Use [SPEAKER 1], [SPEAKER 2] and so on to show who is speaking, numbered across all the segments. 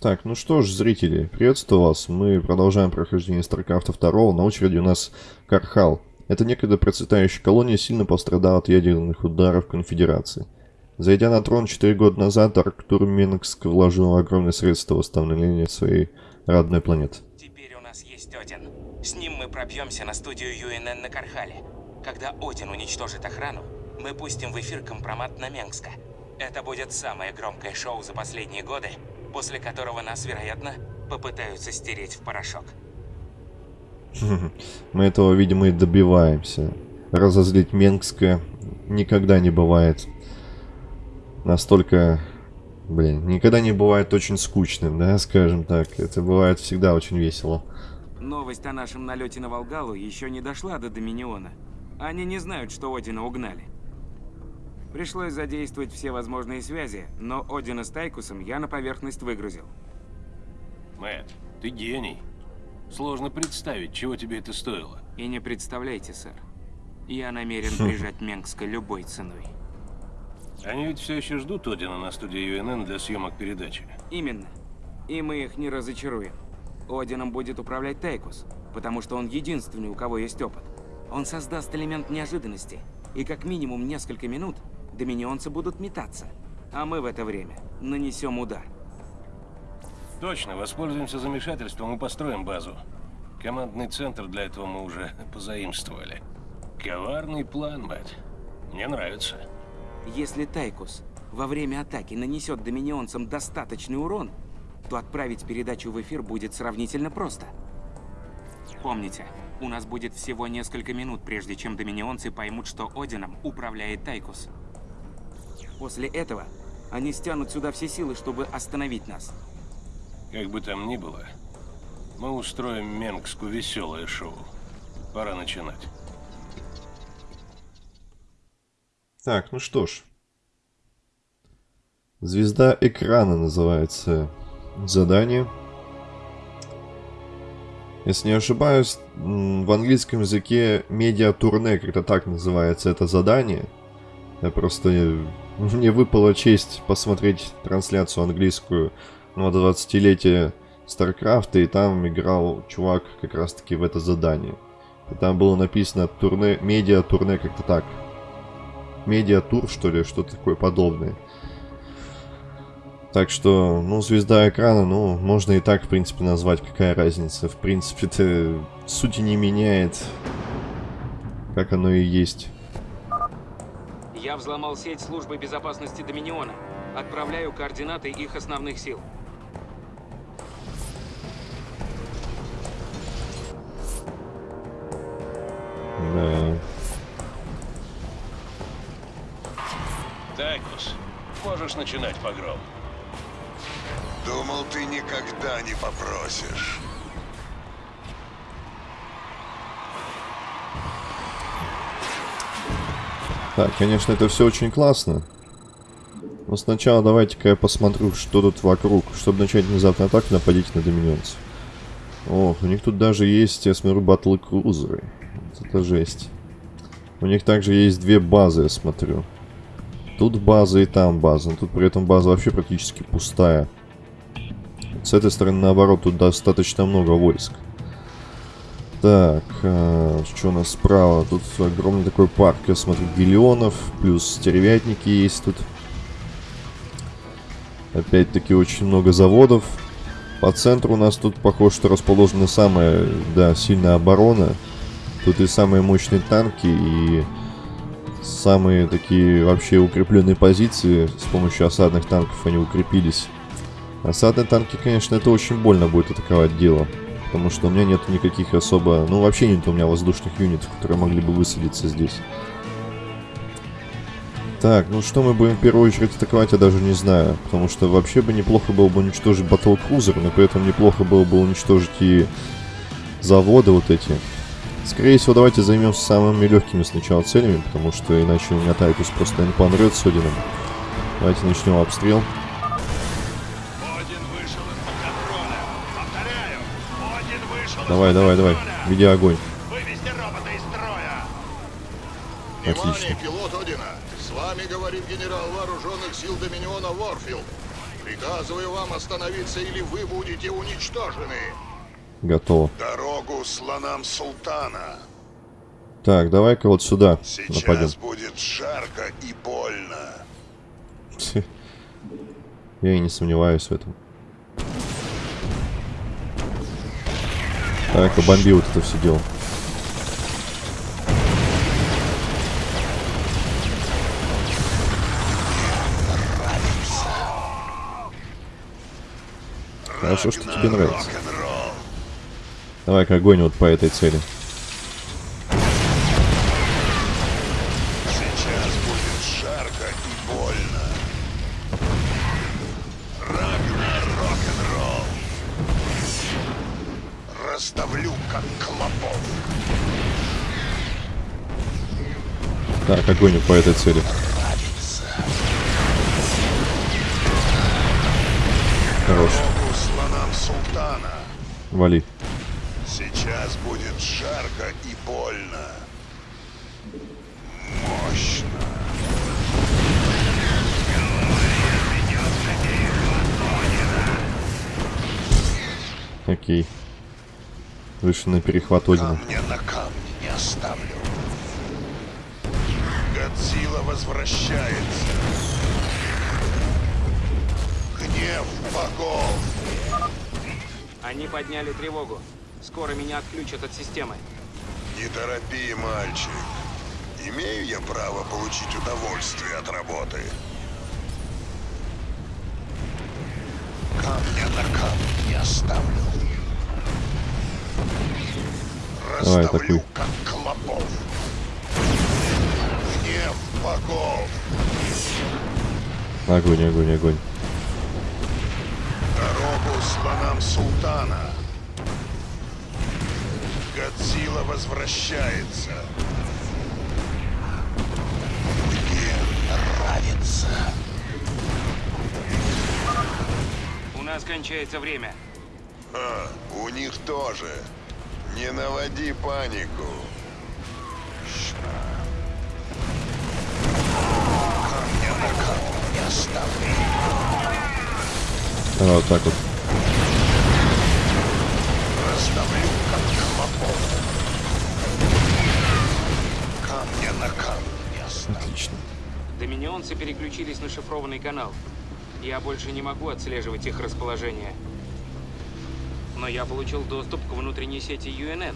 [SPEAKER 1] Так, ну что ж, зрители, приветствую вас. Мы продолжаем прохождение StarCraft 2. На очереди у нас Кархал. Это некогда процветающая колония сильно пострадала от ядерных ударов Конфедерации. Зайдя на трон 4 года назад, Арктур Минск вложил огромные средства в восстановление своей родной планеты.
[SPEAKER 2] Теперь у нас есть Один. С ним мы пробьемся на студию ЮНН на Кархале. Когда Один уничтожит охрану, мы пустим в эфир компромат на Менгска. Это будет самое громкое шоу за последние годы, после которого нас, вероятно, попытаются стереть в порошок.
[SPEAKER 1] Мы этого, видимо, и добиваемся. Разозлить Менгска никогда не бывает настолько... Блин, никогда не бывает очень скучным, да, скажем так. Это бывает всегда очень весело.
[SPEAKER 3] Новость о нашем налете на Волгалу еще не дошла до Доминиона. Они не знают, что Одина угнали. Пришлось задействовать все возможные связи, но Одина с Тайкусом я на поверхность выгрузил.
[SPEAKER 4] Мэтт, ты гений. Сложно представить, чего тебе это стоило.
[SPEAKER 3] И не представляйте, сэр. Я намерен прижать Менгска любой ценой.
[SPEAKER 4] Они ведь все еще ждут Одина на студии ЮНН для съемок передачи.
[SPEAKER 3] Именно. И мы их не разочаруем. Одином будет управлять Тайкус, потому что он единственный, у кого есть опыт. Он создаст элемент неожиданности, и как минимум несколько минут доминионцы будут метаться, а мы в это время нанесем удар.
[SPEAKER 4] Точно, воспользуемся замешательством и построим базу. Командный центр для этого мы уже позаимствовали. Коварный план, Мэтт. Мне нравится.
[SPEAKER 3] Если Тайкус во время атаки нанесет доминионцам достаточный урон, то отправить передачу в эфир будет сравнительно просто. Помните, у нас будет всего несколько минут, прежде чем доминионцы поймут, что Одином управляет Тайкус. После этого они стянут сюда все силы, чтобы остановить нас.
[SPEAKER 4] Как бы там ни было, мы устроим Менгску веселое шоу. Пора начинать.
[SPEAKER 1] Так, ну что ж. Звезда экрана называется задание. Если не ошибаюсь, в английском языке медиа-турне как-то так называется это задание. Я просто... Мне выпала честь посмотреть трансляцию английскую на 20-летие Старкрафта, и там играл чувак как раз-таки в это задание. И там было написано турне, медиа-турне как-то так. Медиа-тур, что ли, что-то такое подобное. Так что, ну, звезда экрана, ну, можно и так, в принципе, назвать, какая разница. В принципе, это сути не меняет, как оно и есть.
[SPEAKER 3] Я взломал сеть службы безопасности Доминиона. Отправляю координаты их основных сил.
[SPEAKER 1] Да.
[SPEAKER 4] Тайкус, можешь начинать погром.
[SPEAKER 5] Думал, ты никогда не попросишь.
[SPEAKER 1] Так, конечно, это все очень классно. Но сначала давайте-ка я посмотрю, что тут вокруг, чтобы начать внезапно атаку нападить на доминионцев. Ох, у них тут даже есть, я смотрю, батлы крузеры. Вот это жесть. У них также есть две базы, я смотрю. Тут база и там база. Но тут при этом база вообще практически пустая. С этой стороны, наоборот, тут достаточно много войск. Так, а, что у нас справа? Тут огромный такой парк, я смотрю, гелионов, плюс стервятники есть тут. Опять-таки очень много заводов. По центру у нас тут, похоже, что расположена самая, да, сильная оборона. Тут и самые мощные танки, и самые такие вообще укрепленные позиции. С помощью осадных танков они укрепились. Осадные танки, конечно, это очень больно будет атаковать дело. Потому что у меня нет никаких особо... Ну, вообще нет у меня воздушных юнитов, которые могли бы высадиться здесь. Так, ну что мы будем в первую очередь атаковать, я даже не знаю. Потому что вообще бы неплохо было бы уничтожить батл-крузер, но при этом неплохо было бы уничтожить и заводы вот эти. Скорее всего, давайте займемся самыми легкими сначала целями, потому что иначе у меня Тайтус просто не помрет с Одином. Давайте начнем обстрел. Давай, давай, давай. Веди огонь. Отлично.
[SPEAKER 5] Внимание, пилот Одина. С вами говорит генерал вооруженных сил Доминиона Ворфилд. Приказываю вам остановиться, или вы будете уничтожены.
[SPEAKER 1] Готово.
[SPEAKER 5] Дорогу слонам султана.
[SPEAKER 1] Так, давай-ка вот сюда
[SPEAKER 5] Сейчас
[SPEAKER 1] нападем.
[SPEAKER 5] будет жарко и больно.
[SPEAKER 1] Я и не сомневаюсь в этом. Так, обомби вот это все дело. Хорошо, что тебе нравится. Давай-ка огонь вот по этой цели. Вот по этой цели. Хорош. Вали.
[SPEAKER 5] Сейчас будет жарко и больно. Мощно.
[SPEAKER 1] Окей. Вышли на перехват Одина.
[SPEAKER 5] На камне не оставлю. Годзилла возвращается. Гнев богов.
[SPEAKER 3] Они подняли тревогу. Скоро меня отключат от системы.
[SPEAKER 5] Не торопи, мальчик. Имею я право получить удовольствие от работы. Камня на камне не оставлю. Расставлю, как клопов. Гнев богов.
[SPEAKER 1] Огонь, огонь, огонь.
[SPEAKER 5] Дорогу слонам султана. Годзилла возвращается. Мне нравится.
[SPEAKER 3] У нас кончается время.
[SPEAKER 5] А, у них тоже. Не наводи панику. Камня
[SPEAKER 1] Давай вот так вот. Отлично.
[SPEAKER 3] Доминионцы переключились на шифрованный канал. Я больше не могу отслеживать их расположение. Но я получил доступ к внутренней сети UNN.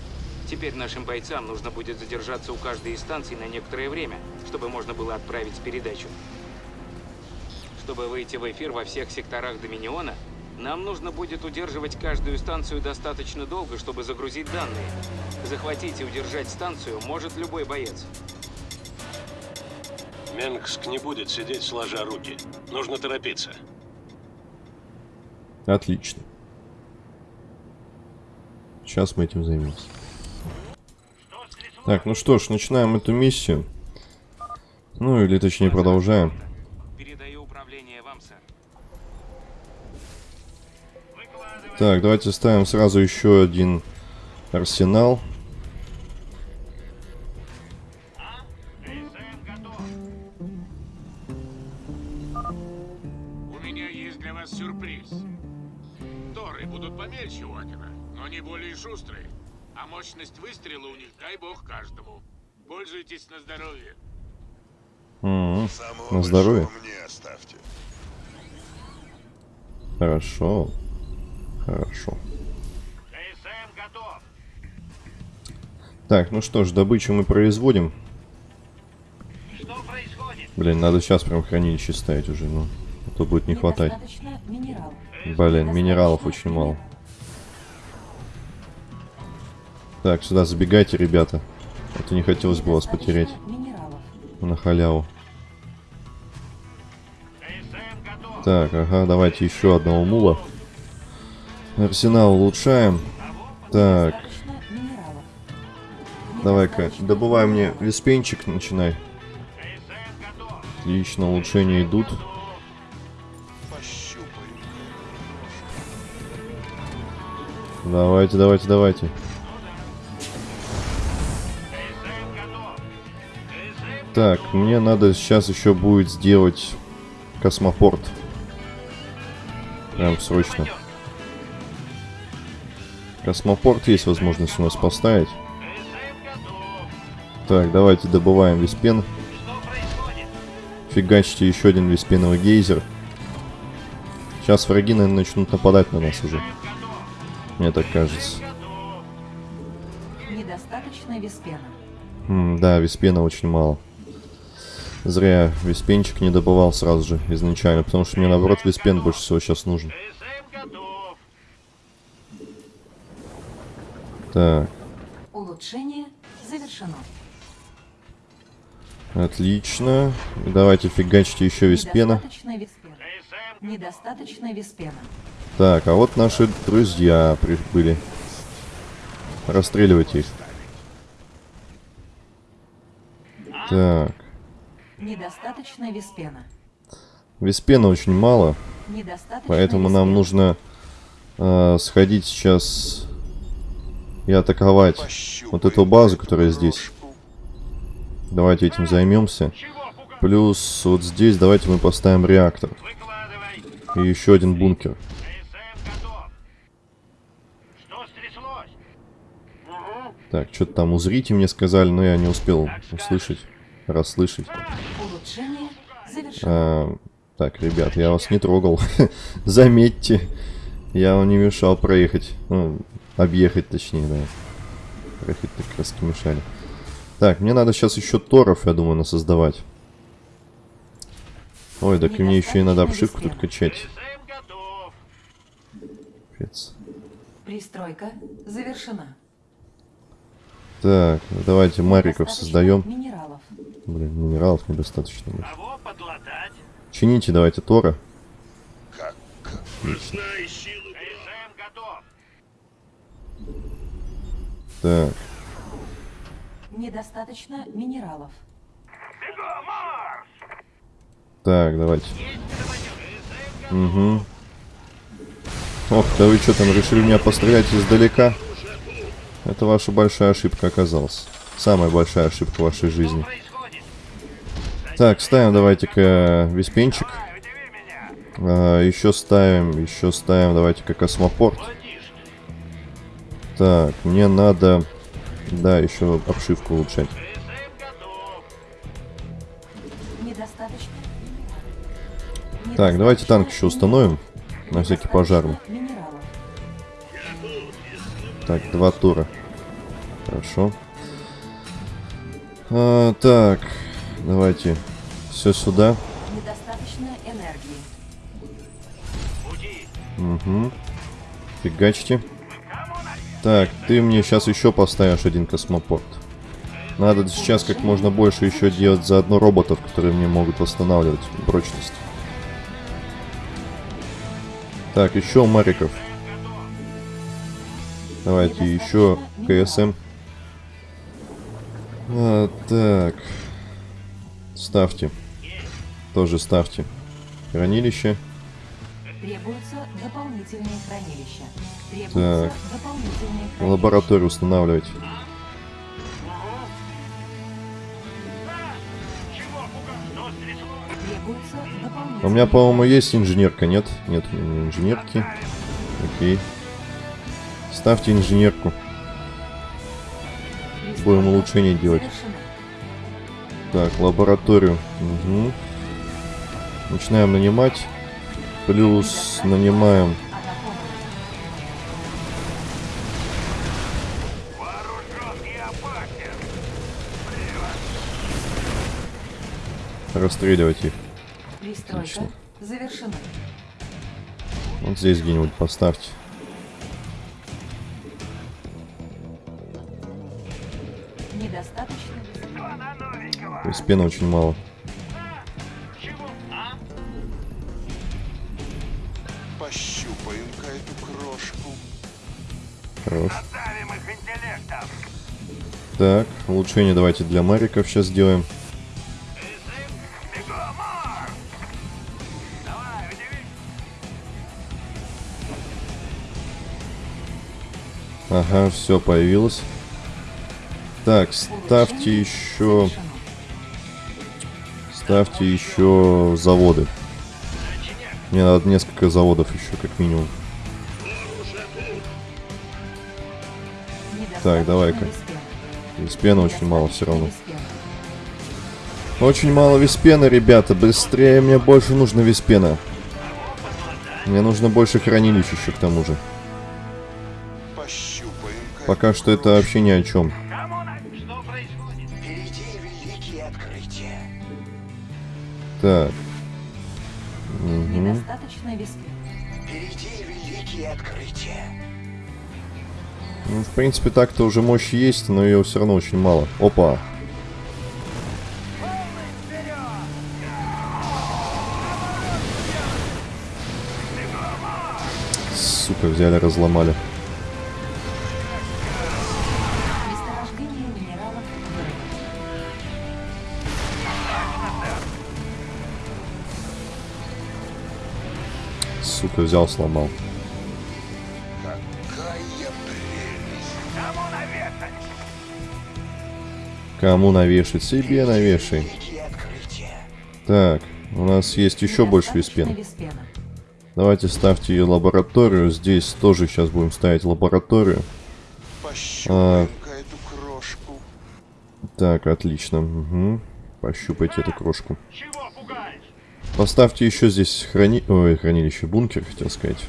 [SPEAKER 3] Теперь нашим бойцам нужно будет задержаться у каждой из станций на некоторое время, чтобы можно было отправить передачу. Чтобы выйти в эфир во всех секторах Доминиона, нам нужно будет удерживать каждую станцию достаточно долго, чтобы загрузить данные. Захватить и удержать станцию может любой боец.
[SPEAKER 4] Менгск не будет сидеть сложа руки. Нужно торопиться.
[SPEAKER 1] Отлично. Сейчас мы этим займемся. Так, ну что ж, начинаем эту миссию. Ну, или точнее продолжаем. Так, давайте ставим сразу еще один арсенал.
[SPEAKER 6] У меня есть для вас сюрприз. Торы будут помельче Уокера, но не более шустрые. А мощность выстрела у них, дай бог, каждому. Пользуйтесь на здоровье.
[SPEAKER 1] М,
[SPEAKER 5] Самого
[SPEAKER 1] На здоровье.
[SPEAKER 5] мне оставьте.
[SPEAKER 1] Хорошо. Хорошо. Так, ну что ж, добычу мы производим.
[SPEAKER 6] Что происходит?
[SPEAKER 1] Блин, надо сейчас прям хранилище ставить уже, ну. А то будет не хватать.
[SPEAKER 7] Минералов.
[SPEAKER 1] Блин, минералов очень мало. Так, сюда забегайте, ребята. Это не хотелось бы вас потерять
[SPEAKER 7] минералов.
[SPEAKER 1] на халяву. Так, ага, давайте еще одного мула. Арсенал улучшаем. Так, давай-ка, добывай мне виспенчик, начинай. Отлично, улучшения идут. Давайте, давайте, давайте. Так, мне надо сейчас еще будет сделать космопорт. Прям срочно. Космопорт есть возможность у нас поставить. Так, давайте добываем виспен. Фигачьте еще один виспеновый гейзер. Сейчас враги, наверное, начнут нападать на нас уже. Мне так кажется.
[SPEAKER 7] Недостаточно виспена.
[SPEAKER 1] М, да, виспена очень мало. Зря виспенчик не добывал сразу же изначально, потому что мне наоборот виспен больше всего сейчас нужен.
[SPEAKER 6] КСМ готов.
[SPEAKER 1] Так,
[SPEAKER 7] Улучшение завершено.
[SPEAKER 1] отлично. Давайте фигачьте еще виспена.
[SPEAKER 7] Недостаточно виспена.
[SPEAKER 1] Так, а вот наши друзья прибыли. Расстреливайте их. Так,
[SPEAKER 7] Недостаточно виспена.
[SPEAKER 1] виспена очень мало, поэтому нам
[SPEAKER 7] виспена.
[SPEAKER 1] нужно э, сходить сейчас и атаковать вот эту базу, которая здесь. Давайте этим займемся. Плюс вот здесь давайте мы поставим реактор. И еще один бункер. Так, что-то там узрите мне сказали, но я не успел услышать, расслышать. А, так, ребят, я вас не трогал. Заметьте, я вам не мешал проехать. Ну, объехать точнее, да. Проехать так как раз мешали. Так, мне надо сейчас еще торов, я думаю, насоздавать. Ой, так и мне еще и надо обшивку тут качать. Капец.
[SPEAKER 7] Пристройка завершена.
[SPEAKER 1] Так, давайте мариков создаем.
[SPEAKER 7] Минералов.
[SPEAKER 1] Блин, минералов недостаточно. будет. Чините давайте тора.
[SPEAKER 5] Как?
[SPEAKER 6] Знай
[SPEAKER 1] Так,
[SPEAKER 7] Недостаточно минералов.
[SPEAKER 1] Так, давайте. Угу. Ох, да вы что там, решили меня пострелять издалека? Это ваша большая ошибка оказалась. Самая большая ошибка в вашей жизни. Так, ставим давайте-ка
[SPEAKER 6] меня.
[SPEAKER 1] А, еще ставим, еще ставим давайте-ка космопорт. Так, мне надо... Да, еще обшивку улучшать. Так, давайте танк еще установим. На всякий.
[SPEAKER 7] Минералов.
[SPEAKER 1] Так, два тура. Хорошо. А, так, давайте все сюда.
[SPEAKER 7] Недостаточно энергии.
[SPEAKER 6] Пути.
[SPEAKER 1] Угу. Фигачьте. Так, ты мне сейчас еще поставишь один космопорт. Надо сейчас как можно больше еще делать заодно роботов, которые мне могут восстанавливать прочность. Так, еще мариков. Давайте еще КСМ. А, так. Ставьте. Тоже ставьте. Хранилище.
[SPEAKER 7] Требуются дополнительные хранилища. Требуются
[SPEAKER 1] Так.
[SPEAKER 7] дополнительные хранилища.
[SPEAKER 1] Лабораторию устанавливать. У меня, по-моему, есть инженерка, нет? Нет у меня инженерки. Окей. Ставьте инженерку. Будем улучшение делать. Так, лабораторию. Угу. Начинаем нанимать. Плюс нанимаем... Расстреливать их. Отлично.
[SPEAKER 7] завершена.
[SPEAKER 1] Вот здесь где-нибудь поставьте.
[SPEAKER 7] Недостаточно?
[SPEAKER 1] То есть пены очень мало. Так, улучшение давайте для мариков сейчас сделаем. Ага, все появилось. Так, ставьте еще... Ставьте еще заводы. Мне надо несколько заводов еще, как минимум. Так, давай-ка. Виспена очень мало все равно. Очень мало виспена, ребята. Быстрее, мне больше нужно виспена. Мне нужно больше хранилищ еще к тому же.
[SPEAKER 5] Пощупаем
[SPEAKER 1] Пока что это вообще ни о чем.
[SPEAKER 5] Впереди великие открытия.
[SPEAKER 1] Так.
[SPEAKER 7] Недостаточно виспена.
[SPEAKER 1] Ну, в принципе, так-то уже мощь есть, но ее все равно очень мало. Опа. Сука, взяли, разломали. Сука, взял, сломал. Кому навешать? Себе навешай. Так, у нас есть еще больше виспен.
[SPEAKER 7] виспена.
[SPEAKER 1] Давайте ставьте ее лабораторию. Здесь тоже сейчас будем ставить лабораторию.
[SPEAKER 5] Крошку.
[SPEAKER 1] Так, отлично. Угу. Пощупайте эту крошку. Поставьте еще здесь храни... Ой, хранилище, бункер, хотел сказать.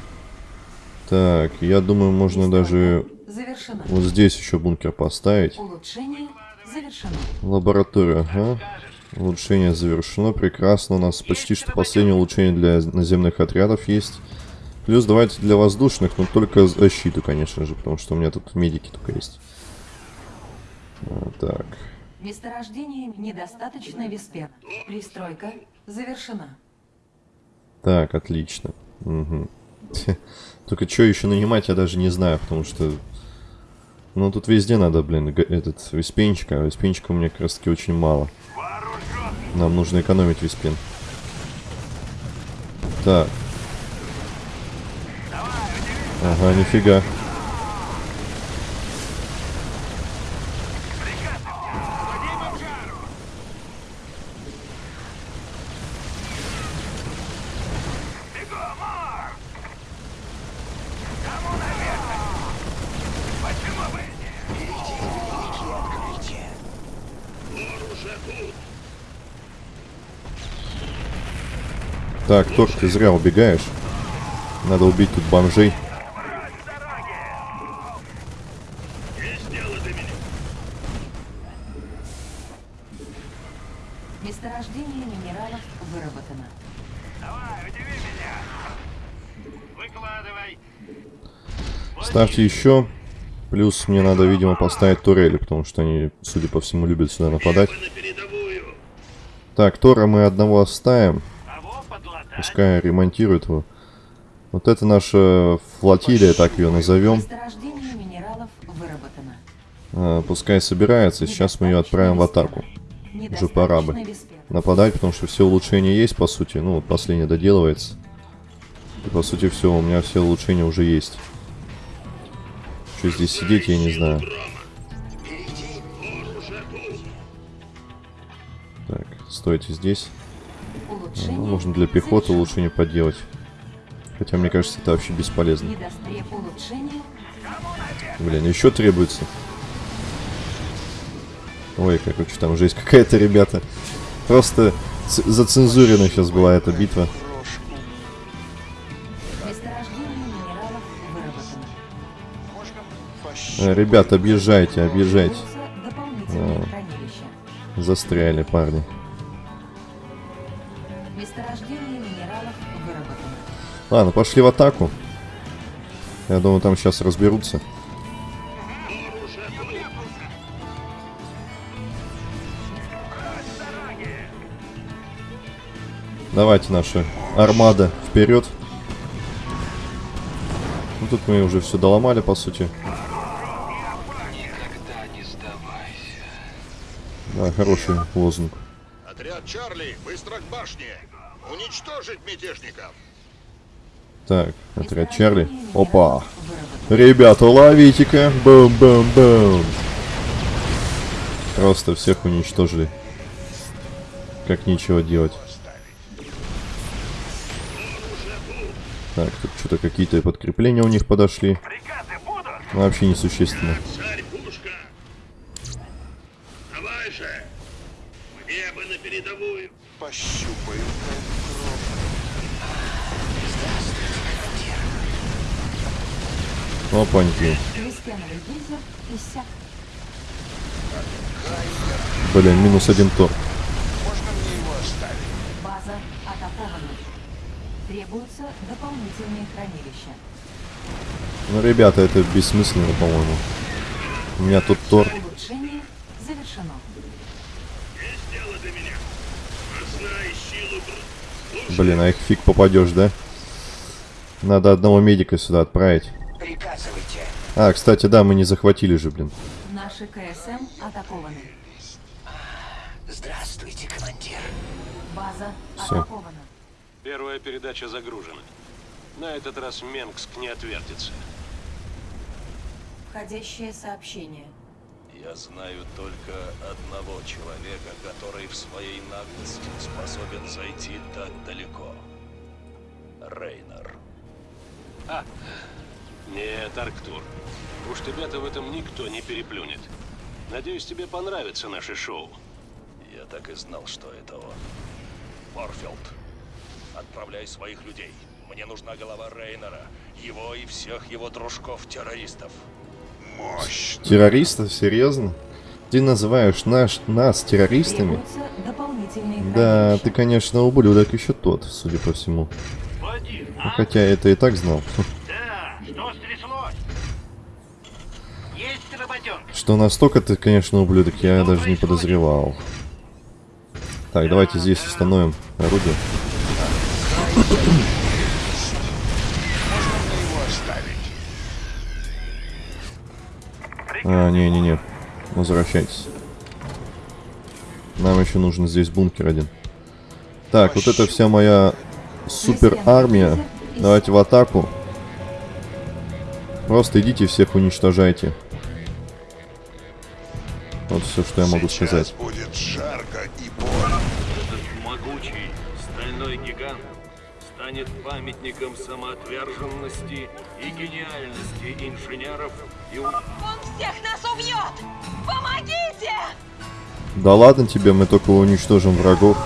[SPEAKER 1] Так, я думаю, можно даже
[SPEAKER 7] Завершено.
[SPEAKER 1] вот здесь еще бункер поставить.
[SPEAKER 7] Завершено.
[SPEAKER 1] Лаборатория, ага. Улучшение завершено, прекрасно. У нас почти что последнее улучшение для наземных отрядов есть. Плюс давайте для воздушных, но только защиту, конечно же, потому что у меня тут медики только есть. А, так.
[SPEAKER 7] Месторождение недостаточно виспена. Пристройка завершена.
[SPEAKER 1] Так, отлично. Мгм. Только что еще нанимать, я даже не знаю, потому что... Ну, тут везде надо, блин, этот виспенчик, а виспенчика у меня как раз таки очень мало. Нам нужно экономить виспен. Так. Ага, нифига. Тор, ты зря убегаешь. Надо убить тут бомжей.
[SPEAKER 7] Месторождение минералов выработано.
[SPEAKER 1] Ставьте еще. Плюс мне надо, видимо, поставить турели, потому что они, судя по всему, любят сюда нападать. Так, Тора мы одного оставим. Пускай ремонтирует его. Вот это наша флотилия, так ее назовем.
[SPEAKER 7] Месторождение минералов выработано.
[SPEAKER 1] А, пускай собирается, сейчас мы ее отправим в атаку. Уже пора бы. Нападать, потому что все улучшения есть, по сути. Ну, вот последнее доделывается. И, по сути, все, у меня все улучшения уже есть. Что здесь сидеть, я не знаю. Так, стойте здесь.
[SPEAKER 7] Улучшение
[SPEAKER 1] Ну, можно для пехоты
[SPEAKER 7] завершено.
[SPEAKER 1] улучшение поделать. Хотя, мне кажется, это вообще бесполезно. Блин, еще требуется. Ой, короче, там жесть какая-то, ребята. Просто зацензурена сейчас была эта битва. Э, Ребят, объезжайте, объезжайте.
[SPEAKER 7] Хранилище.
[SPEAKER 1] Застряли, парни.
[SPEAKER 7] Месторождение минералов выработано.
[SPEAKER 1] Ладно, пошли в атаку. Я думаю, там сейчас разберутся. Давайте наша армада вперед. Ну тут мы уже все доломали, по сути. Да, хороший лозунг.
[SPEAKER 6] Чарли, быстро к башне. Уничтожить мятежников.
[SPEAKER 1] Так, отряд Чарли. Опа. Ребята, ловите-ка. Бум-бум-бум. Просто всех уничтожили. Как нечего делать. Так, тут что-то какие-то подкрепления у них подошли. Вообще несущественно.
[SPEAKER 6] Царь Пушка! Давай же! В небо на
[SPEAKER 5] кровь.
[SPEAKER 1] Опаньки. Блин, минус один тор.
[SPEAKER 5] Можно мне его оставить?
[SPEAKER 7] База атакована. Требуются дополнительные хранилища.
[SPEAKER 1] Ну, ребята, это бессмысленно, по-моему. У меня тут тор.
[SPEAKER 7] Улучшение завершено.
[SPEAKER 6] Есть дело для меня.
[SPEAKER 1] Блин, а их фиг попадешь, да? Надо одного медика сюда отправить.
[SPEAKER 8] Приказывайте.
[SPEAKER 1] А, кстати, да, мы не захватили же, блин.
[SPEAKER 7] Наши КСМ атакованы.
[SPEAKER 8] Здравствуйте, командир.
[SPEAKER 7] База
[SPEAKER 1] Всё.
[SPEAKER 7] атакована.
[SPEAKER 4] Первая передача загружена. На этот раз Менгск не отвертится.
[SPEAKER 7] Входящее сообщение.
[SPEAKER 9] Я знаю только одного человека, который в своей наглости способен зайти так далеко. Рейнер.
[SPEAKER 4] Нет, Арктур. Уж тебя-то в этом никто не переплюнет. Надеюсь, тебе понравится наше шоу.
[SPEAKER 9] Я так и знал, что это он. Морфилд, отправляй своих людей. Мне нужна голова Рейнера, его и всех его дружков-террористов.
[SPEAKER 5] Мощно.
[SPEAKER 1] Террористов? Серьезно? Ты называешь наш, нас террористами? Да, ты, конечно, ублюдок еще тот, судя по всему.
[SPEAKER 6] Вадим,
[SPEAKER 1] Ну, Хотя это и так знал.
[SPEAKER 6] Да, что стряслось? Есть работенка.
[SPEAKER 1] Что настолько ты, конечно, ублюдок, я даже не подозревал. Так, давайте здесь установим орудие. А, не-не-не. Возвращайтесь. Нам еще нужен здесь бункер один. Так, вот это вся моя супер армия. Давайте в атаку. Просто идите всех уничтожайте. Вот все, что я могу
[SPEAKER 5] Сейчас
[SPEAKER 1] сказать.
[SPEAKER 5] будет
[SPEAKER 9] памятником самоотверженности и гениальности инженеров и
[SPEAKER 10] Он всех нас убьет! Помогите!
[SPEAKER 1] Да ладно тебе, мы только уничтожим врагов.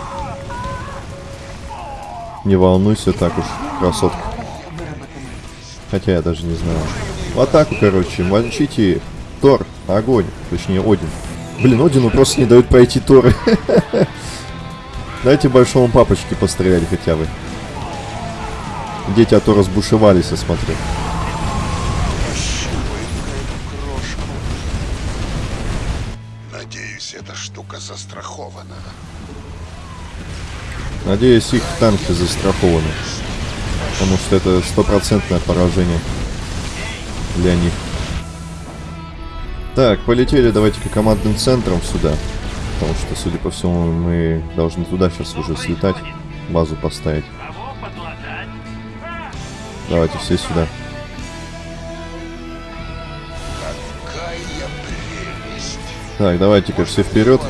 [SPEAKER 1] Не волнуйся так уж, красотка. Хотя я даже не знаю. В атаку, короче, мочите их. Тор, огонь. Точнее, Один. Блин, Одину просто не дают пройти Торы. Дайте большому папочке пострелять хотя бы. Дети, а то разбушевались, я смотрю.
[SPEAKER 5] Надеюсь, эта штука застрахована.
[SPEAKER 1] Надеюсь, их танки застрахованы. Потому что это стопроцентное поражение для них. Так, полетели давайте-ка командным центром сюда. Потому что, судя по всему, мы должны туда сейчас уже слетать. Базу поставить. Давайте все сюда. Так, давайте-ка все вперед.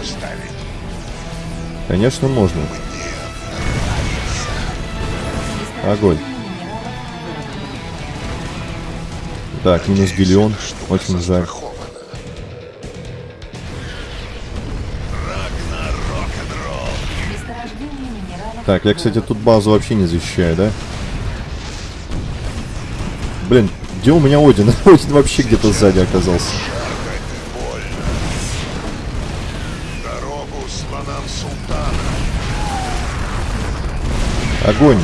[SPEAKER 1] Конечно, можно. Огонь. Так, минус.
[SPEAKER 5] Штука
[SPEAKER 1] Очень жаль. Так, я, кстати, тут базу вообще не защищаю, да? Блин, где у меня Один? Один вообще где-то сзади оказался. Огонь.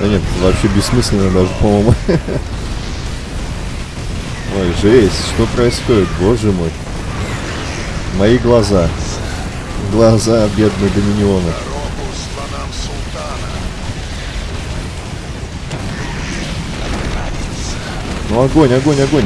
[SPEAKER 1] Да нет, вообще бессмысленно даже, по-моему. Ой, жесть, что происходит, боже мой. Мои глаза. Глаза бедного Доминиона. Ну огонь, огонь, огонь.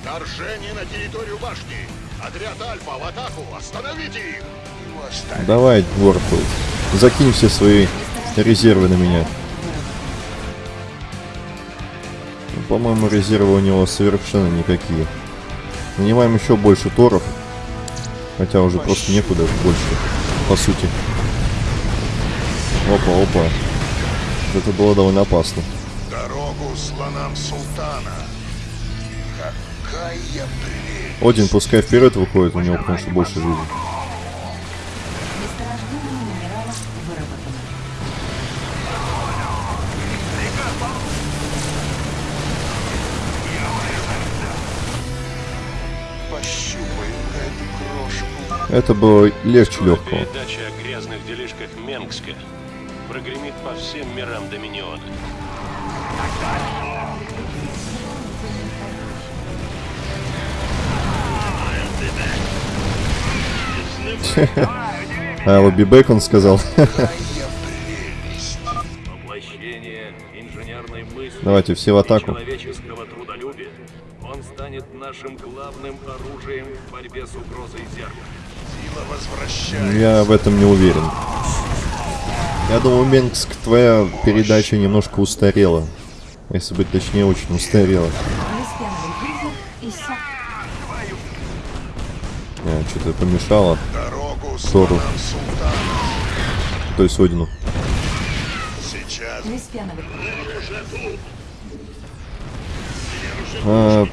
[SPEAKER 6] Вторжение на территорию башни! Отряд Альфа в атаку! Остановите их!
[SPEAKER 5] Его оставить.
[SPEAKER 1] Давай, Ворпл. Закинь все свои резервы на меня. Ну, По-моему, резервы у него совершенно никакие. Нанимаем еще больше торов. Хотя уже просто некуда больше, по сути. Опа, опа. Это было довольно опасно.
[SPEAKER 5] Дорогу слонам султана. Какая прелесть.
[SPEAKER 1] Один пускай вперед выходит, у него потому что больше жизни. Это было легче легкого.
[SPEAKER 4] Передача о грязных делишках Менгска прогремит по всем мирам Доминиона.
[SPEAKER 1] А, Лобби Бэк он сказал. Давайте все в атаку.
[SPEAKER 9] Он станет нашим главным оружием в борьбе с угрозой зеркала.
[SPEAKER 5] Возвращается.
[SPEAKER 1] Я в этом не уверен. Я думаю, Менгск, твоя передача немножко устарела. Если быть точнее, очень устарела. А, Что-то помешало.
[SPEAKER 5] Дорогу
[SPEAKER 1] Тору. То есть Одину. А,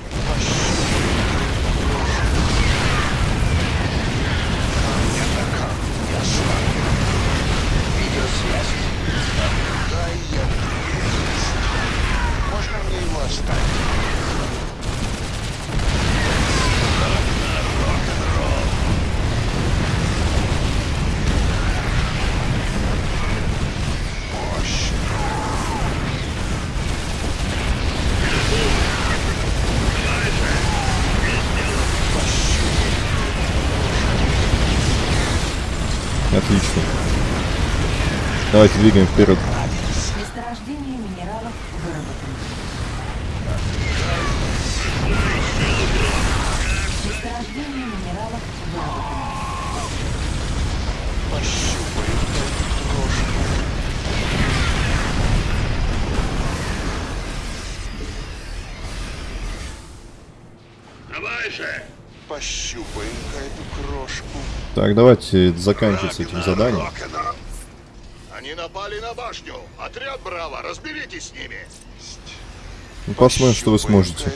[SPEAKER 1] отлично. Давайте двигаем вперед. Так, давайте заканчивать с этим заданием.
[SPEAKER 5] Они напали на башню. Отряд Браво, разберитесь с ними.
[SPEAKER 1] Ну, посмотрим, что вы сможете.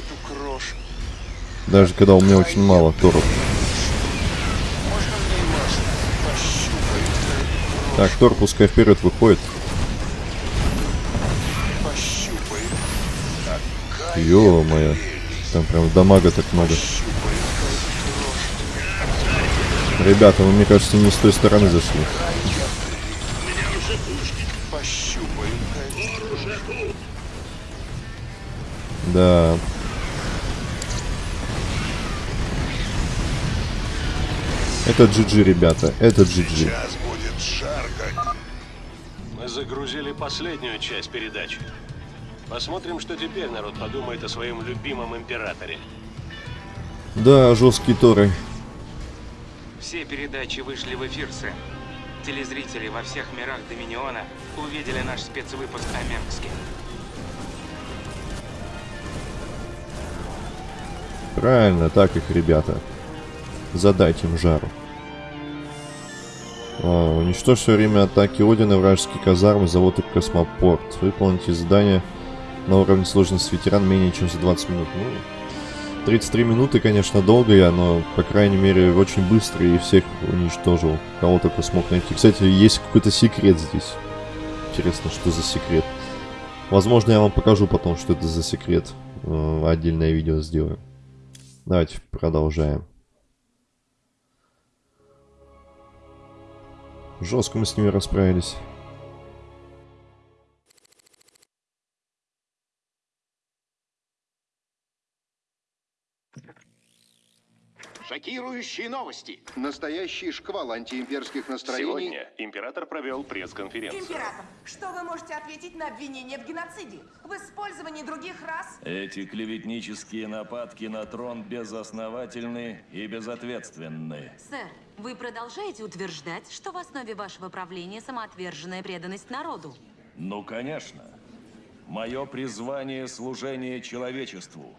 [SPEAKER 1] Даже когда у меня очень мало торов. Так, Тор пускай вперед выходит. Ё-моё. Там прям дамага так много.
[SPEAKER 5] Крошку.
[SPEAKER 1] Ребята, вы, мне кажется, не с той стороны зашли. Да. Это GG, ребята. Это GG.
[SPEAKER 5] Сейчас будет жарко.
[SPEAKER 4] Мы загрузили последнюю часть передачи. Посмотрим, что теперь народ подумает о своем любимом императоре.
[SPEAKER 1] Да, жесткие торы.
[SPEAKER 3] Все передачи вышли в эфир, Сэм. Телезрители во всех мирах Доминиона увидели наш спецвыпуск о Менгске.
[SPEAKER 1] Правильно, так их, ребята. Задайте им жару. А, уничтожь все время атаки Одина, вражеские казармы, завод и космопорт. Выполните задание на уровне сложности ветеран менее чем за 20 минут. Ну, 33 минуты, конечно, долго я, но, по крайней мере, очень быстро и всех уничтожил. Кого только смог найти. Кстати, есть какой-то секрет здесь. Интересно, что за секрет. Возможно, я вам покажу потом, что это за секрет. Э, Отдельное видео сделаю. Давайте продолжаем. Жестко мы с ними расправились.
[SPEAKER 6] Шокирующие новости.
[SPEAKER 11] Настоящий шквал антиимперских настроений.
[SPEAKER 4] Сегодня император провел пресс-конференцию.
[SPEAKER 10] Император, что вы можете ответить на обвинение в геноциде? В использовании других рас?
[SPEAKER 12] Эти клеветнические нападки на трон безосновательны и безответственны.
[SPEAKER 13] Сэр, вы продолжаете утверждать, что в основе вашего правления самоотверженная преданность народу?
[SPEAKER 12] Ну, конечно. Мое призвание — служение человечеству.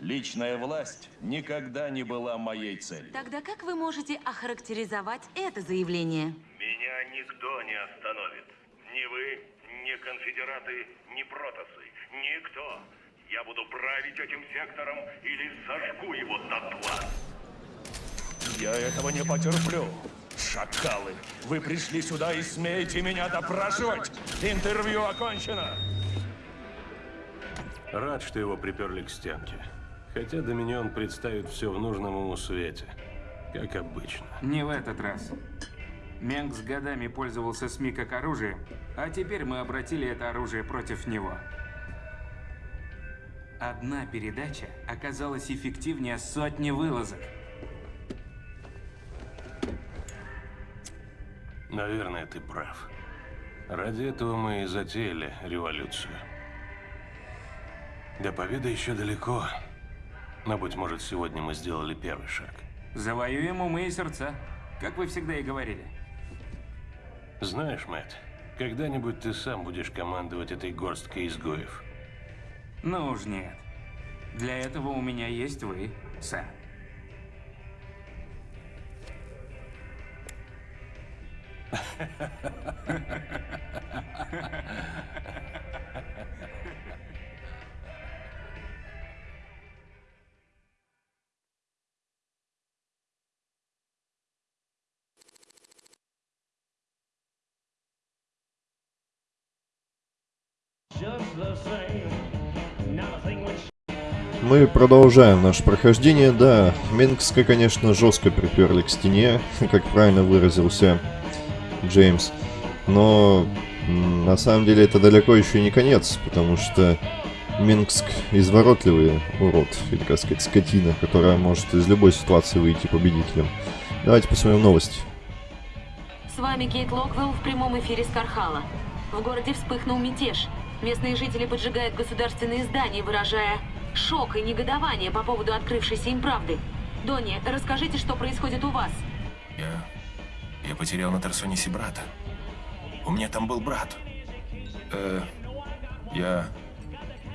[SPEAKER 12] Личная власть никогда не была моей целью.
[SPEAKER 13] Тогда как вы можете охарактеризовать это заявление?
[SPEAKER 9] Меня никто не остановит. Ни вы, ни конфедераты, ни протасы. Никто. Я буду править этим сектором или сожгу его дотла.
[SPEAKER 12] Я этого не потерплю. Шакалы, вы пришли сюда и смеете меня допрашивать? Интервью окончено.
[SPEAKER 4] Рад, что его приперли к стенке. Хотя Доминион представит все в нужном ему свете. Как обычно.
[SPEAKER 3] Не в этот раз. Менгс годами пользовался СМИ как оружием, а теперь мы обратили это оружие против него. Одна передача оказалась эффективнее сотни вылазок.
[SPEAKER 4] Наверное, ты прав. Ради этого мы и затеяли революцию. До победы еще далеко. Но, быть может, сегодня мы сделали первый шаг.
[SPEAKER 3] Завоюем умы и сердца, как вы всегда и говорили.
[SPEAKER 4] Знаешь, Мэтт, когда-нибудь ты сам будешь командовать этой горсткой изгоев.
[SPEAKER 3] Ну уж нет. Для этого у меня есть вы, сэр.
[SPEAKER 1] Мы продолжаем наше прохождение. Да, Менгска, конечно, жестко приперли к стене, как правильно выразился Джеймс. Но на самом деле это далеко еще не конец, потому что Минск изворотливый урод, или, как сказать, скотина, которая может из любой ситуации выйти победителем. Давайте посмотрим новости.
[SPEAKER 13] С вами Кейт Локвелл в прямом эфире с Кархала. В городе вспыхнул мятеж. Местные жители поджигают государственные здания, выражая шок и негодование по поводу открывшейся им правды. Донни, расскажите, что происходит у вас.
[SPEAKER 14] Я... Я потерял на Тарсонисе брата. У меня там был брат. Э, я...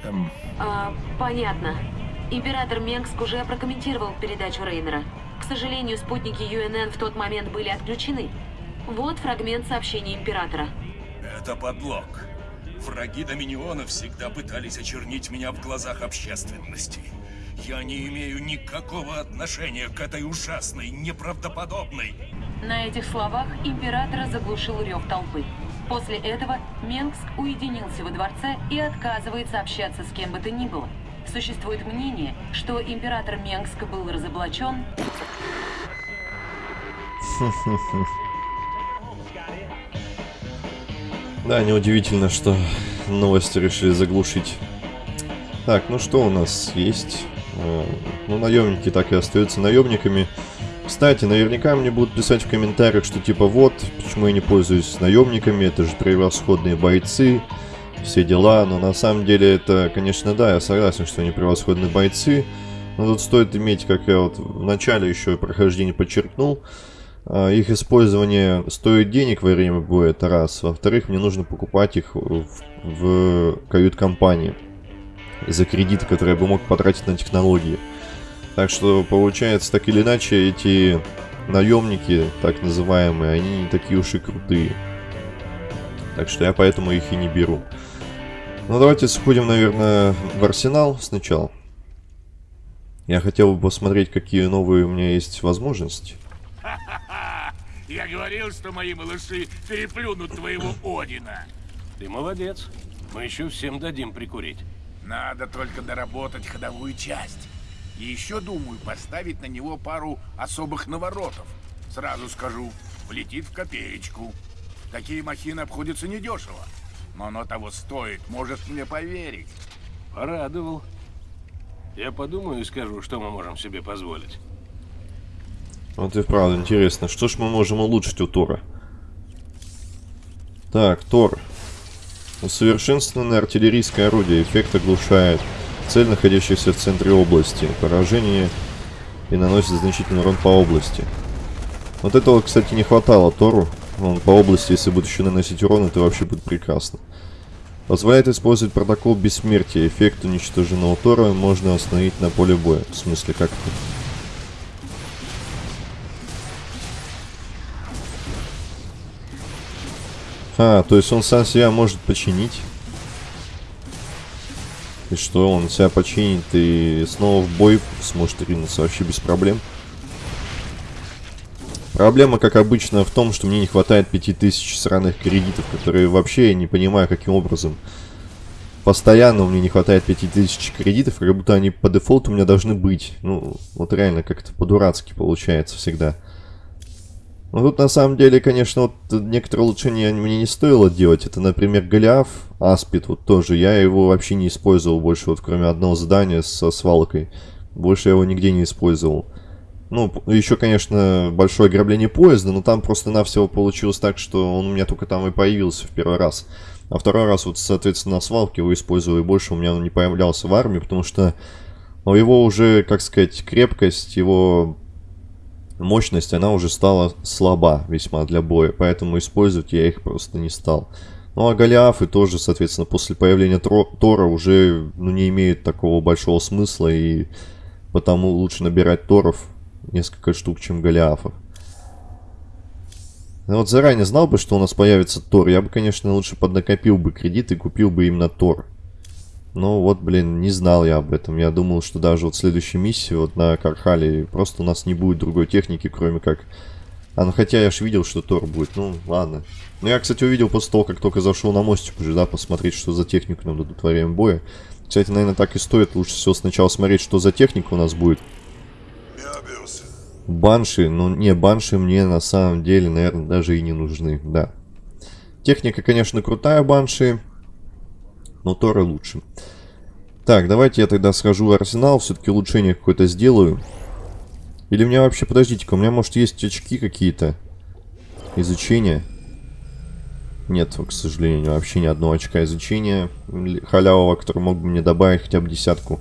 [SPEAKER 14] Эм...
[SPEAKER 13] А, понятно. Император Менгск уже прокомментировал передачу Рейнера. К сожалению, спутники ЮНН в тот момент были отключены. Вот фрагмент сообщения Императора.
[SPEAKER 14] Это подлог. Враги Доминиона всегда пытались очернить меня в глазах общественности. Я не имею никакого отношения к этой ужасной, неправдоподобной...
[SPEAKER 13] На этих словах Императора заглушил рев толпы. После этого Менгск уединился во дворце и отказывается общаться с кем бы то ни было. Существует мнение, что император Менгска был разоблачен...
[SPEAKER 1] Да, неудивительно, что новости решили заглушить. Так, ну что у нас есть? Э, ну, наемники так и остаются наемниками. Кстати, наверняка мне будут писать в комментариях, что типа вот, почему я не пользуюсь наемниками, это же превосходные бойцы, все дела. Но на самом деле это, конечно, да, я согласен, что они превосходные бойцы. Но тут стоит иметь, как я вот в начале еще прохождения подчеркнул, их использование стоит денег во время боя, это раз. Во-вторых, мне нужно покупать их в, в кают-компании за кредиты, которые я бы мог потратить на технологии. Так что, получается, так или иначе, эти наемники, так называемые, они не такие уж и крутые. Так что я поэтому их и не беру. Ну, давайте сходим, наверное, в арсенал сначала. Я хотел бы посмотреть, какие новые у меня есть возможности.
[SPEAKER 6] Я говорил, что мои малыши переплюнут твоего Одина.
[SPEAKER 4] Ты молодец. Мы еще всем дадим прикурить.
[SPEAKER 6] Надо только доработать ходовую часть. И еще думаю поставить на него пару особых наворотов. Сразу скажу, влетит в копеечку. Такие махины обходятся недешево. Но оно того стоит, может мне поверить.
[SPEAKER 4] Порадовал. Я подумаю и скажу, что мы можем себе позволить.
[SPEAKER 1] Вот и правда интересно, что ж мы можем улучшить у Тора? Так, Тор. Усовершенствованное артиллерийское орудие. Эффект оглушает цель, находящаяся в центре области. Поражение и наносит значительный урон по области. Вот этого, кстати, не хватало Тору. Он по области, если будет еще наносить урон, это вообще будет прекрасно. Позволяет использовать протокол бессмертия. Эффект уничтоженного Тора можно остановить на поле боя. В смысле, как это? А, то есть он сам себя может починить. И что, он себя починит и снова в бой сможет ринуться вообще без проблем. Проблема, как обычно, в том, что мне не хватает 5000 сраных кредитов, которые вообще я не понимаю, каким образом. Постоянно у меня не хватает 5000 кредитов, как будто они по дефолту у меня должны быть. Ну, вот реально как-то по-дурацки получается всегда. Ну, тут на самом деле, конечно, вот некоторые улучшения мне не стоило делать. Это, например, Голиаф, Аспид, вот тоже. Я его вообще не использовал больше, вот кроме одного задания со свалкой. Больше я его нигде не использовал. Ну, еще, конечно, большое ограбление поезда, но там просто-навсего получилось так, что он у меня только там и появился в первый раз. А второй раз, вот, соответственно, на свалке его использовал, и больше у меня он не появлялся в армии, потому что его уже, как сказать, крепкость, его мощность, она уже стала слаба весьма для боя, поэтому использовать я их просто не стал. Ну а Голиафы тоже, соответственно, после появления Тро Тора уже ну, не имеют такого большого смысла, и потому лучше набирать Торов несколько штук, чем Голиафов. Я вот заранее знал бы, что у нас появится Тор, я бы, конечно, лучше поднакопил бы кредит и купил бы именно Тор. Но вот, блин, не знал я об этом. Я думал, что даже вот следующей миссии, вот на Кархале, просто у нас не будет другой техники, кроме как... А, ну хотя я же видел, что Тор будет. Ну, ладно. Ну, я, кстати, увидел после того, как только зашел на мостик уже, да, посмотреть, что за технику нам дадут во время боя. Кстати, наверное, так и стоит. Лучше всего сначала смотреть, что за техника у нас будет. Банши, ну не, банши мне на самом деле, наверное, даже и не нужны, да. Техника, конечно, крутая банши, но Торы лучше. Так, давайте я тогда схожу в арсенал, все-таки улучшение какое-то сделаю. Или у меня вообще, подождите-ка, у меня может есть очки какие-то? Изучение? Нет, к сожалению, вообще ни одного очка изучения халявого, который мог бы мне добавить хотя бы десятку.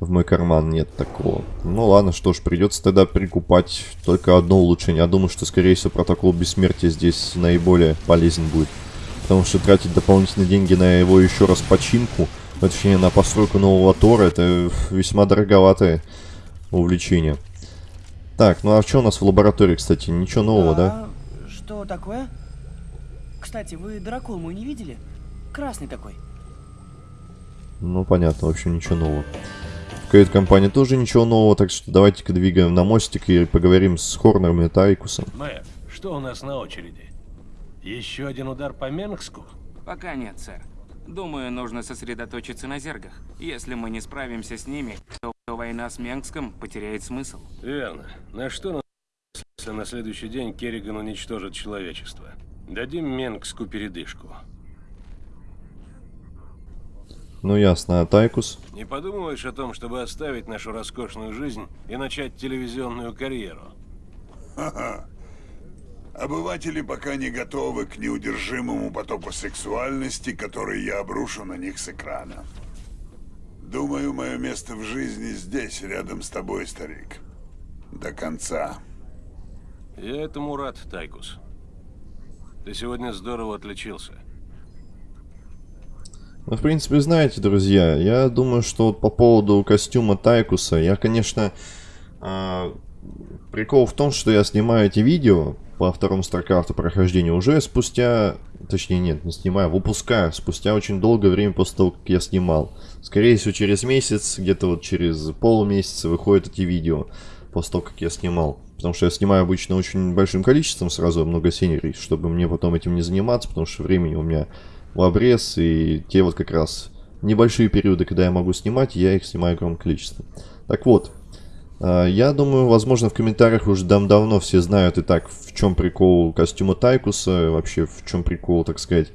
[SPEAKER 1] В мой карман нет такого. Ну ладно, что ж, придется тогда прикупать только одно улучшение. Я думаю, что, скорее всего, протокол бессмертия здесь наиболее полезен будет. Потому что тратить дополнительные деньги на его еще раз починку, точнее на постройку нового Тора, это весьма дороговатое увлечение. Так, ну а что у нас в лаборатории, кстати? Ничего нового, да? да?
[SPEAKER 15] Что такое? Кстати, вы дракол мой не видели? Красный такой.
[SPEAKER 1] Ну, понятно, в общем, ничего нового. В кают-компании тоже ничего нового, так что давайте-ка двигаем на мостик и поговорим с Хорнером и Тайкусом.
[SPEAKER 4] Мэр, что у нас на очереди? Еще один удар по Менгску?
[SPEAKER 3] Пока нет, сэр. Думаю, нужно сосредоточиться на зергах. Если мы не справимся с ними, то война с Менгском потеряет смысл.
[SPEAKER 4] Верно. На что нам, если на следующий день Керриган уничтожит человечество? Дадим Менгску передышку.
[SPEAKER 1] Ну ясно, а Тайкус?
[SPEAKER 4] Не подумываешь о том, чтобы оставить нашу роскошную жизнь и начать телевизионную карьеру?
[SPEAKER 5] Ха-ха. Обыватели пока не готовы к неудержимому потоку сексуальности, который я обрушу на них с экрана. Думаю, мое место в жизни здесь, рядом с тобой, старик. До конца.
[SPEAKER 4] Я этому рад, Тайкус. Ты сегодня здорово отличился.
[SPEAKER 1] Ну, в принципе, знаете, друзья, я думаю, что вот по поводу костюма Тайкуса, я, конечно, э, прикол в том, что я снимаю эти видео по второму StarCraft прохождению уже спустя, точнее нет, не снимаю, выпускаю спустя очень долгое время после того, как я снимал. Скорее всего, через месяц, где-то вот через полмесяца выходят эти видео после того, как я снимал. Потому что я снимаю обычно очень большим количеством сразу много серий, чтобы мне потом этим не заниматься, потому что времени у меня в обрез, и те вот как раз небольшие периоды, когда я могу снимать, я их снимаю огромное количество. Так вот, я думаю, возможно, в комментариях уже давно все знают и так, в чем прикол костюма Тайкуса, вообще в чем прикол, так сказать,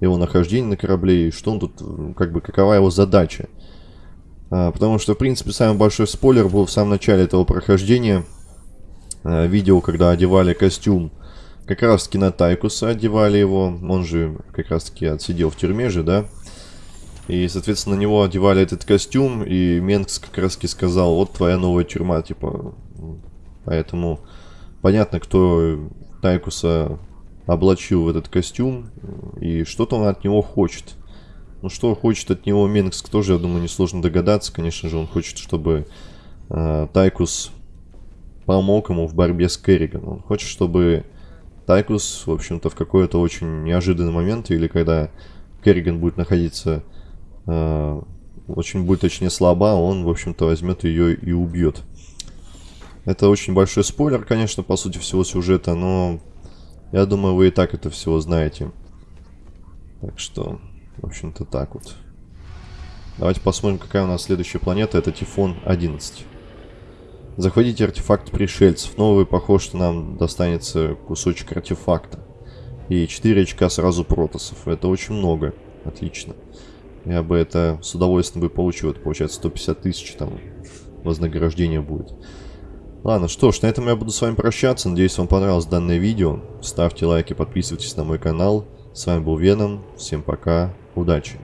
[SPEAKER 1] его нахождения на корабле, и что он тут, как бы, какова его задача. А, потому что, в принципе, самый большой спойлер был в самом начале этого прохождения. А, видео, когда одевали костюм как раз таки на Тайкуса одевали его. Он же как раз таки отсидел в тюрьме же, да? И, соответственно, на него одевали этот костюм, и Менкс как раз таки сказал, вот твоя новая тюрьма, типа. Поэтому понятно, кто Тайкуса облачил в этот костюм, и что-то он от него хочет. Ну, что хочет от него Менгск, тоже, я думаю, несложно догадаться. Конечно же, он хочет, чтобы э, Тайкус помог ему в борьбе с Керриганом. Он хочет, чтобы Тайкус, в общем-то, в какой-то очень неожиданный момент, или когда Керриган будет находиться очень будет точнее слаба, он, в общем-то, возьмет ее и убьет. Это очень большой спойлер, конечно, по сути всего сюжета, но я думаю, вы и так это всего знаете. Так что, в общем-то, так вот. Давайте посмотрим, какая у нас следующая планета. Это Тифон 11. Захватите артефакт пришельцев. Новый, похож, что нам достанется кусочек артефакта. И 4 очка сразу протосов. Это очень много. Отлично. Я бы это с удовольствием бы получил. Это получается 150 тысяч там вознаграждение будет. Ладно, что ж, на этом я буду с вами прощаться. Надеюсь, вам понравилось данное видео. Ставьте лайки, подписывайтесь на мой канал. С вами был Веном. Всем пока. Удачи.